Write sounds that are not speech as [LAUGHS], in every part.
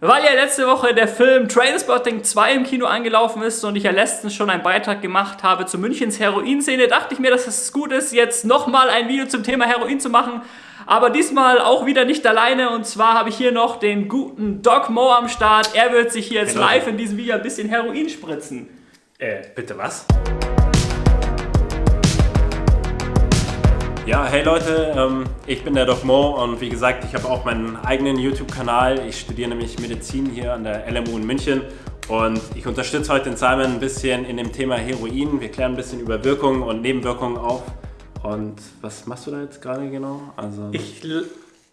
Weil ja letzte Woche der Film Trainspotting 2 im Kino angelaufen ist und ich ja letztens schon einen Beitrag gemacht habe zu Münchens Heroinszene, dachte ich mir, dass es gut ist, jetzt nochmal ein Video zum Thema Heroin zu machen. Aber diesmal auch wieder nicht alleine und zwar habe ich hier noch den guten Doc Mo am Start. Er wird sich hier jetzt Genau. live in diesem Video ein bisschen Heroin spritzen. Äh, bitte was? Ja, hey Leute, ähm, ich bin der Doc Mo und wie gesagt, ich habe auch meinen eigenen YouTube-Kanal. Ich studiere nämlich Medizin hier an der LMU in München und ich unterstütze heute den Simon ein bisschen in dem Thema Heroin. Wir klären ein bisschen über Wirkungen und Nebenwirkungen auf. Und was machst du da jetzt gerade genau? Also Ich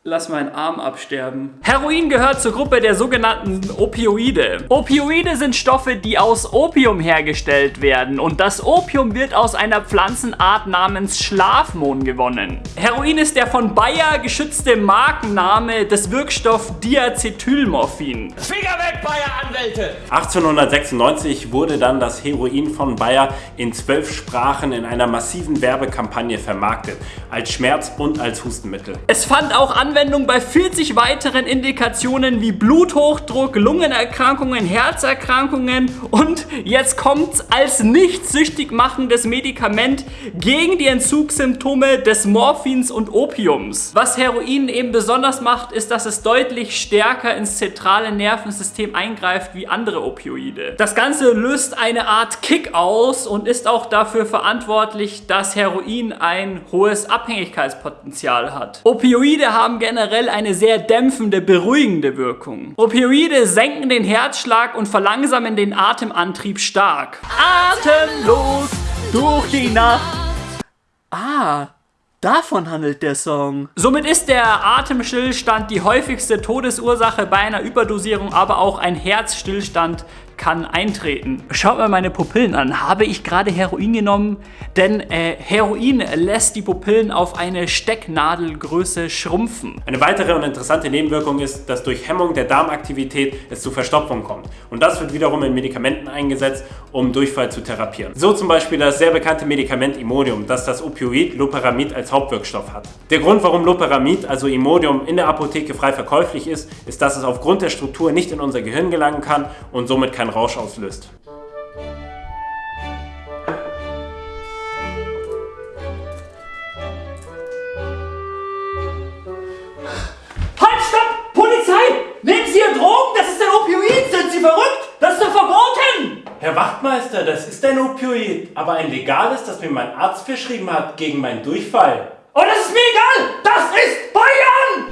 lass meinen Arm absterben. Heroin gehört zur Gruppe der sogenannten Opioide. Opioide sind Stoffe, die aus Opium hergestellt werden und das Opium wird aus einer Pflanzenart namens Schlafmohn gewonnen. Heroin ist der von Bayer geschützte Markenname des Wirkstoffs Diacetylmorphin. Finger weg, Bayer-Anwälte! 1896 wurde dann das Heroin von Bayer in zwölf Sprachen in einer massiven Werbekampagne vermarktet, als Schmerz- und als Hustenmittel. Es fand auch Anwendung bei 40 weiteren Indikationen wie Bluthochdruck, Lungenerkrankungen, Herzerkrankungen und jetzt kommt's als nicht süchtig machendes Medikament gegen die Entzugssymptome des Morphins und Opiums. Was Heroin eben besonders macht, ist, dass es deutlich stärker ins zentrale Nervensystem eingreift wie andere Opioide. Das Ganze löst eine Art Kick aus und ist auch dafür verantwortlich, dass Heroin ein hohes Abhängigkeitspotenzial hat. Opioide haben generell eine sehr dämpfende, beruhigende Wirkung. Opioide senken den Herzschlag und verlangsamen den Atemantrieb stark. Atemlos durch die Nacht. Ah, davon handelt der Song. Somit ist der Atemstillstand die häufigste Todesursache bei einer Überdosierung, aber auch ein Herzstillstand kann eintreten. Schaut mal meine Pupillen an. Habe ich gerade Heroin genommen? Denn äh, Heroin lässt die Pupillen auf eine Stecknadelgröße schrumpfen. Eine weitere und interessante Nebenwirkung ist, dass durch Hemmung der Darmaktivität es zu Verstopfung kommt. Und das wird wiederum in Medikamenten eingesetzt, um Durchfall zu therapieren. So zum Beispiel das sehr bekannte Imodium, Imodium, das das Opioid Loperamid als Hauptwirkstoff hat. Der Grund, warum Loperamid, also Imodium, in der Apotheke frei verkäuflich ist, ist, dass es aufgrund der Struktur nicht in unser Gehirn gelangen kann und somit keinen Rausch auslöst. Halt, stopp! Polizei! Nehmen Sie Ihr Drogen? Das ist ein Opioid! Sind Sie verrückt? Das ist doch verboten! Herr Wachtmeister, das ist ein Opioid, aber ein legales, das mir mein Arzt verschrieben hat gegen meinen Durchfall. Oh, das ist mir egal! Das ist Bayern!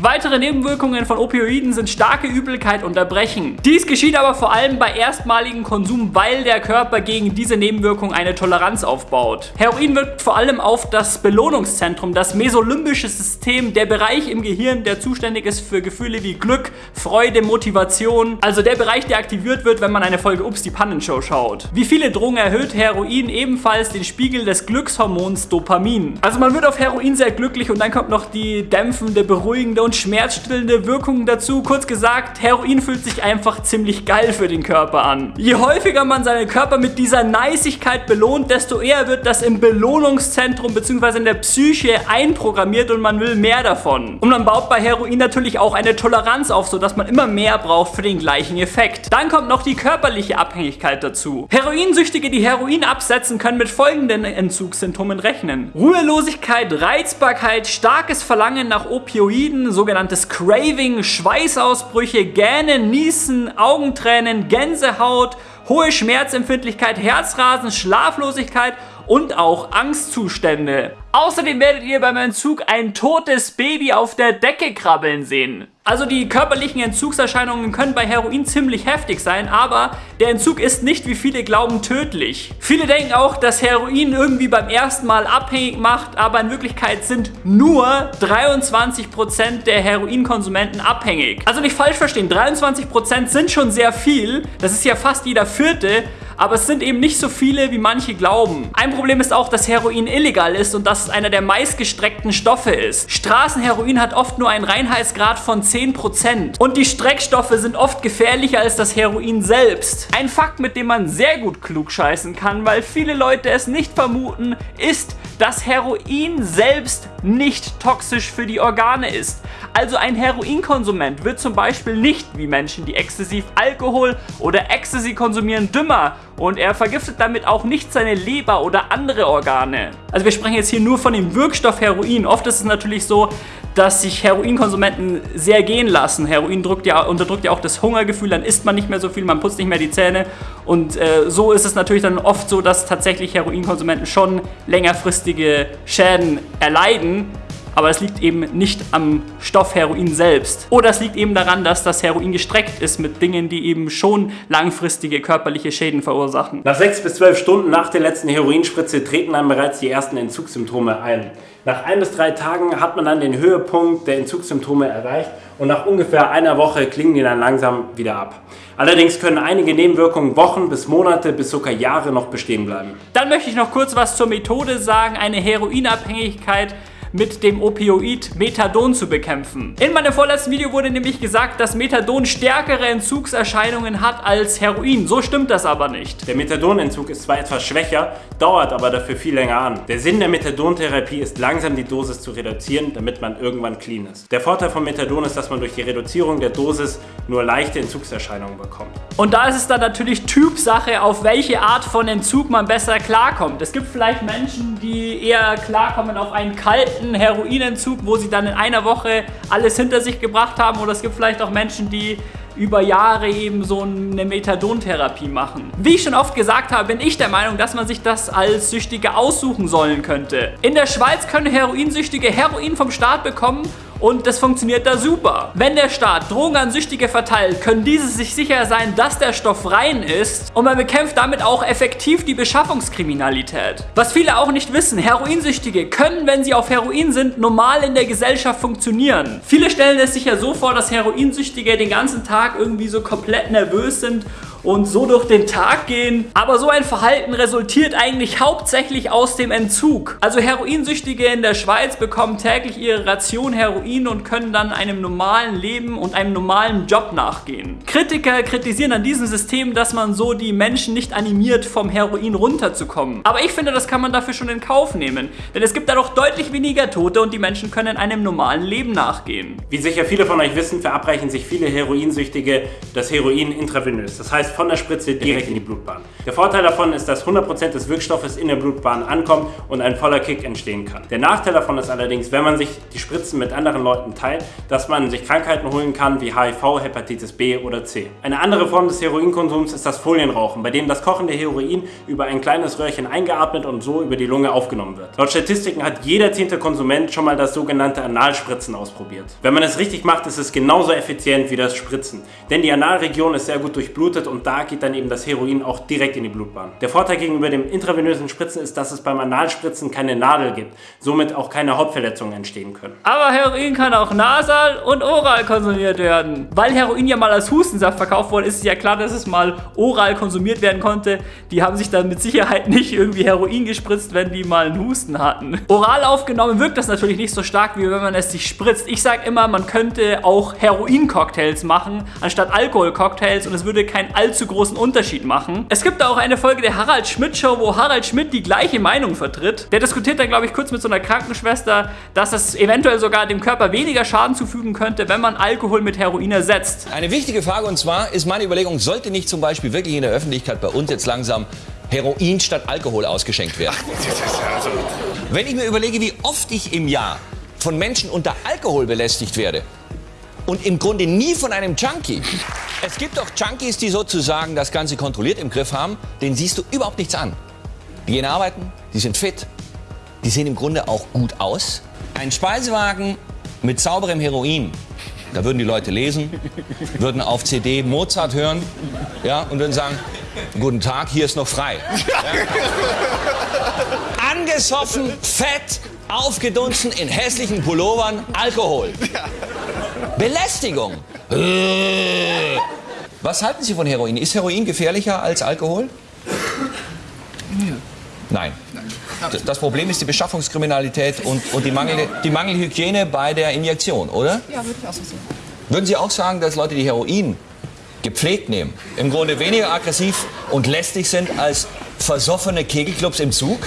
Weitere Nebenwirkungen von Opioiden sind starke Übelkeit und Erbrechen. Dies geschieht aber vor allem bei erstmaligem Konsum, weil der Körper gegen diese Nebenwirkung eine Toleranz aufbaut. Heroin wirkt vor allem auf das Belohnungszentrum, das mesolimbische System, der Bereich im Gehirn, der zuständig ist für Gefühle wie Glück, Freude, Motivation. Also der Bereich, der aktiviert wird, wenn man eine Folge Ups, die Pannenshow schaut. Wie viele Drogen erhöht Heroin ebenfalls den Spiegel des Glückshormons Dopamin. Also man wird auf Heroin sehr glücklich und dann kommt noch die dämpfende, beruhigende und schmerzstillende Wirkung dazu. Kurz gesagt, Heroin fühlt sich einfach ziemlich geil für den Körper an. Je häufiger man seinen Körper mit dieser Neisigkeit belohnt, desto eher wird das im Belohnungszentrum bzw. in der Psyche einprogrammiert und man will mehr davon. Und man baut bei Heroin natürlich auch eine Toleranz auf, sodass man immer mehr braucht für den gleichen Effekt. Dann kommt noch die körperliche Abhängigkeit dazu. Heroinsüchtige, die Heroin absetzen, können mit folgenden Entzugssymptomen rechnen. Ruhelosigkeit, Reizbarkeit, starkes Verlangen nach Opioiden, sogenanntes Craving, Schweißausbrüche, Gähnen, Niesen, Augentränen, Gänsehaut, hohe Schmerzempfindlichkeit, Herzrasen, Schlaflosigkeit und auch Angstzustände. Außerdem werdet ihr beim Entzug ein totes Baby auf der Decke krabbeln sehen. Also die körperlichen Entzugserscheinungen können bei Heroin ziemlich heftig sein, aber der Entzug ist nicht, wie viele glauben, tödlich. Viele denken auch, dass Heroin irgendwie beim ersten Mal abhängig macht, aber in Wirklichkeit sind nur 23% der Heroinkonsumenten abhängig. Also nicht falsch verstehen, 23% sind schon sehr viel, das ist ja fast jeder vierte, aber es sind eben nicht so viele, wie manche glauben. Ein Problem ist auch, dass Heroin illegal ist und dass es einer der meistgestreckten Stoffe ist. Straßenheroin hat oft nur einen Reinheitsgrad von 10% und die Streckstoffe sind oft gefährlicher als das Heroin selbst. Ein Fakt, mit dem man sehr gut klug scheißen kann, weil viele Leute es nicht vermuten, ist, dass Heroin selbst nicht toxisch für die Organe ist. Also ein Heroinkonsument wird zum Beispiel nicht wie Menschen, die exzessiv Alkohol oder Ecstasy konsumieren, dümmer und er vergiftet damit auch nicht seine Leber oder andere Organe. Also wir sprechen jetzt hier nur von dem Wirkstoff Heroin. Oft ist es natürlich so, dass sich Heroinkonsumenten sehr gehen lassen. Heroin ja, unterdrückt ja auch das Hungergefühl, dann isst man nicht mehr so viel, man putzt nicht mehr die Zähne und äh, so ist es natürlich dann oft so, dass tatsächlich Heroinkonsumenten schon längerfristige Schäden erleiden aber es liegt eben nicht am Stoff Heroin selbst. Oder es liegt eben daran, dass das Heroin gestreckt ist mit Dingen, die eben schon langfristige körperliche Schäden verursachen. Nach sechs bis zwölf Stunden nach der letzten Heroinspritze treten dann bereits die ersten Entzugssymptome ein. Nach ein bis drei Tagen hat man dann den Höhepunkt der Entzugssymptome erreicht und nach ungefähr einer Woche klingen die dann langsam wieder ab. Allerdings können einige Nebenwirkungen Wochen bis Monate bis sogar Jahre noch bestehen bleiben. Dann möchte ich noch kurz was zur Methode sagen. Eine Heroinabhängigkeit mit dem Opioid Methadon zu bekämpfen. In meinem vorletzten Video wurde nämlich gesagt, dass Methadon stärkere Entzugserscheinungen hat als Heroin. So stimmt das aber nicht. Der Methadonentzug ist zwar etwas schwächer, dauert aber dafür viel länger an. Der Sinn der Methadontherapie ist langsam die Dosis zu reduzieren, damit man irgendwann clean ist. Der Vorteil von Methadon ist, dass man durch die Reduzierung der Dosis nur leichte Entzugserscheinungen bekommt. Und da ist es dann natürlich Typsache, auf welche Art von Entzug man besser klarkommt. Es gibt vielleicht Menschen, die eher klarkommen auf einen kalten kompletten Heroinentzug, wo sie dann in einer Woche alles hinter sich gebracht haben. Oder es gibt vielleicht auch Menschen, die über Jahre eben so eine Methadontherapie machen. Wie ich schon oft gesagt habe, bin ich der Meinung, dass man sich das als Süchtige aussuchen sollen könnte. In der Schweiz können Heroinsüchtige Heroin vom Staat bekommen und das funktioniert da super. Wenn der Staat Drogen an Süchtige verteilt, können diese sich sicher sein, dass der Stoff rein ist und man bekämpft damit auch effektiv die Beschaffungskriminalität. Was viele auch nicht wissen, Heroinsüchtige können, wenn sie auf Heroin sind, normal in der Gesellschaft funktionieren. Viele stellen es sich ja so vor, dass Heroinsüchtige den ganzen Tag irgendwie so komplett nervös sind und so durch den Tag gehen. Aber so ein Verhalten resultiert eigentlich hauptsächlich aus dem Entzug. Also Heroinsüchtige in der Schweiz bekommen täglich ihre Ration Heroin und können dann einem normalen Leben und einem normalen Job nachgehen. Kritiker kritisieren an diesem System, dass man so die Menschen nicht animiert, vom Heroin runterzukommen. Aber ich finde, das kann man dafür schon in Kauf nehmen. Denn es gibt dadurch deutlich weniger Tote und die Menschen können einem normalen Leben nachgehen. Wie sicher viele von euch wissen, verabreichen sich viele Heroinsüchtige das Heroin intravenös. Das heißt, von der Spritze direkt in die Blutbahn. Der Vorteil davon ist, dass 100% des Wirkstoffes in der Blutbahn ankommt und ein voller Kick entstehen kann. Der Nachteil davon ist allerdings, wenn man sich die Spritzen mit anderen Leuten teilt, dass man sich Krankheiten holen kann wie HIV, Hepatitis B oder C. Eine andere Form des Heroinkonsums ist das Folienrauchen, bei dem das kochende Heroin über ein kleines Röhrchen eingeatmet und so über die Lunge aufgenommen wird. Laut Statistiken hat jeder zehnte Konsument schon mal das sogenannte Analspritzen ausprobiert. Wenn man es richtig macht, ist es genauso effizient wie das Spritzen, denn die Analregion ist sehr gut durchblutet und und da geht dann eben das Heroin auch direkt in die Blutbahn. Der Vorteil gegenüber dem intravenösen Spritzen ist, dass es beim Analspritzen keine Nadel gibt, somit auch keine Hautverletzungen entstehen können. Aber Heroin kann auch nasal und oral konsumiert werden. Weil Heroin ja mal als Hustensaft verkauft wurde, ist es ja klar, dass es mal oral konsumiert werden konnte. Die haben sich dann mit Sicherheit [LAUGHS] nicht irgendwie Heroin gespritzt, wenn die mal einen Husten hatten. Oral aufgenommen wirkt das natürlich nicht so stark, wie wenn man es sich spritzt. Ich sage immer, man könnte auch Heroin-Cocktails machen, anstatt Alkohol-Cocktails und es würde kein Alkohol allzu großen Unterschied machen. Es gibt auch eine Folge der Harald Schmidt Show, wo Harald Schmidt die gleiche Meinung vertritt. Der diskutiert dann, glaube ich, kurz mit so einer Krankenschwester, dass es eventuell sogar dem Körper weniger Schaden zufügen könnte, wenn man Alkohol mit Heroin ersetzt. Eine wichtige Frage und zwar ist meine Überlegung, sollte nicht zum Beispiel wirklich in der Öffentlichkeit bei uns jetzt langsam Heroin statt Alkohol ausgeschenkt werden? Also wenn ich mir überlege, wie oft ich im Jahr von Menschen unter Alkohol belästigt werde und im Grunde nie von einem Junkie, es gibt doch Junkies, die sozusagen das Ganze kontrolliert im Griff haben. Den siehst du überhaupt nichts an. Die gehen arbeiten, die sind fit, die sehen im Grunde auch gut aus. Ein Speisewagen mit sauberem Heroin, da würden die Leute lesen, würden auf CD Mozart hören ja, und würden sagen, guten Tag, hier ist noch frei. Ja. Angesoffen, fett, aufgedunsen, in hässlichen Pullovern, Alkohol. Belästigung. Äh. Was halten Sie von Heroin? Ist Heroin gefährlicher als Alkohol? Nein. Das Problem ist die Beschaffungskriminalität und, und die, Mangel, die Mangelhygiene bei der Injektion, oder? Ja, würde ich auch so sehen. Würden Sie auch sagen, dass Leute, die Heroin gepflegt nehmen, im Grunde weniger aggressiv und lästig sind als versoffene Kegelclubs im Zug?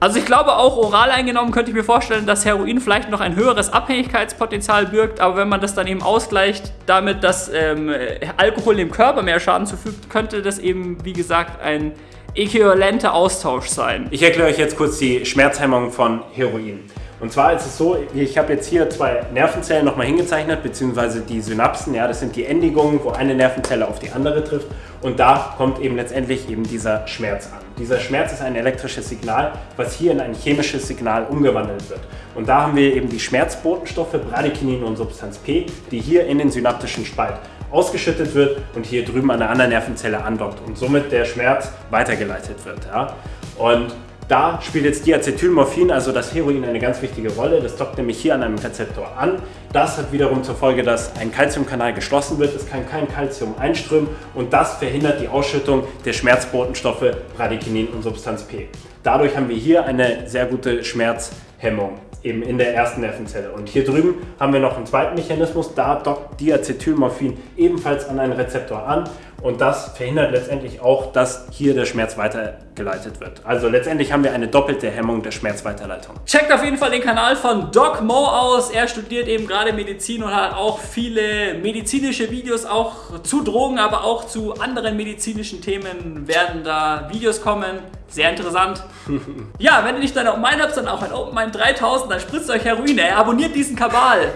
Also ich glaube auch oral eingenommen könnte ich mir vorstellen, dass Heroin vielleicht noch ein höheres Abhängigkeitspotenzial birgt, aber wenn man das dann eben ausgleicht damit, dass ähm, Alkohol dem Körper mehr Schaden zufügt, könnte das eben, wie gesagt, ein äquivalenter Austausch sein. Ich erkläre euch jetzt kurz die Schmerzhemmung von Heroin. Und zwar ist es so, ich habe jetzt hier zwei Nervenzellen nochmal hingezeichnet, beziehungsweise die Synapsen, ja, das sind die Endigungen, wo eine Nervenzelle auf die andere trifft. Und da kommt eben letztendlich eben dieser Schmerz an. Dieser Schmerz ist ein elektrisches Signal, was hier in ein chemisches Signal umgewandelt wird. Und da haben wir eben die Schmerzbotenstoffe Bradykinin und Substanz P, die hier in den synaptischen Spalt ausgeschüttet wird und hier drüben an der anderen Nervenzelle andockt und somit der Schmerz weitergeleitet wird. Ja? Und da spielt jetzt Diacetylmorphin, also das Heroin, eine ganz wichtige Rolle. Das dockt nämlich hier an einem Rezeptor an. Das hat wiederum zur Folge, dass ein Calciumkanal geschlossen wird. Es kann kein Calcium einströmen und das verhindert die Ausschüttung der Schmerzbotenstoffe Bradykinin und Substanz P. Dadurch haben wir hier eine sehr gute Schmerzhemmung eben in der ersten Nervenzelle. Und hier drüben haben wir noch einen zweiten Mechanismus, da dockt Diacetylmorphin ebenfalls an einen Rezeptor an und das verhindert letztendlich auch, dass hier der Schmerz weitergeleitet wird. Also letztendlich haben wir eine doppelte Hemmung der Schmerzweiterleitung. Checkt auf jeden Fall den Kanal von Doc Mo aus. Er studiert eben gerade Medizin und hat auch viele medizinische Videos, auch zu Drogen, aber auch zu anderen medizinischen Themen werden da Videos kommen. Sehr interessant. [LAUGHS] ja, wenn ihr nicht deine Open Mind habt, dann auch ein Open Mind 3000, dann spritzt euch Heroin. Ey. Abonniert diesen Kabal.